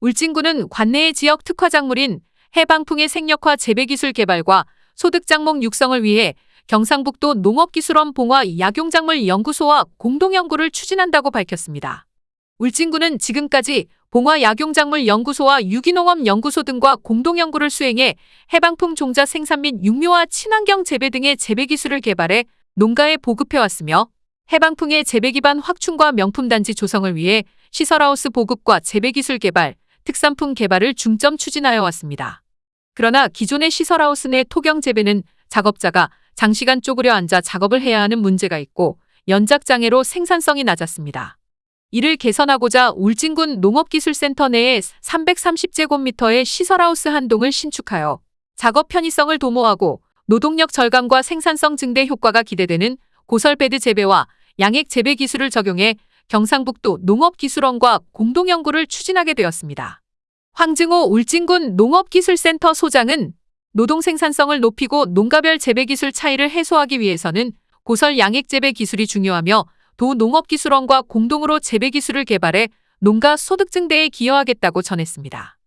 울진군은 관내의 지역 특화 작물인 해방풍의 생력화 재배기술 개발과 소득장목 육성을 위해 경상북도 농업기술원 봉화 약용작물 연구소와 공동연구를 추진한다고 밝혔습니다. 울진군은 지금까지 봉화 약용작물 연구소와 유기농업 연구소 등과 공동연구를 수행해 해방품 종자 생산 및 육묘와 친환경 재배 등의 재배 기술을 개발해 농가에 보급해왔으며 해방풍의 재배 기반 확충과 명품 단지 조성을 위해 시설하우스 보급과 재배 기술 개발, 특산품 개발을 중점 추진하여 왔습니다. 그러나 기존의 시설하우스 내 토경 재배는 작업자가 장시간 쪼그려 앉아 작업을 해야 하는 문제가 있고 연작 장애로 생산성이 낮았습니다. 이를 개선하고자 울진군 농업기술센터 내에 330제곱미터의 시설하우스 한 동을 신축하여 작업 편의성을 도모하고 노동력 절감과 생산성 증대 효과가 기대되는 고설베드 재배와 양액 재배 기술을 적용해 경상북도 농업기술원과 공동연구를 추진하게 되었습니다. 황증호 울진군 농업기술센터 소장은 노동 생산성을 높이고 농가별 재배 기술 차이를 해소하기 위해서는 고설 양액 재배 기술이 중요하며 도 농업기술원과 공동으로 재배 기술을 개발해 농가 소득 증대에 기여하겠다고 전했습니다.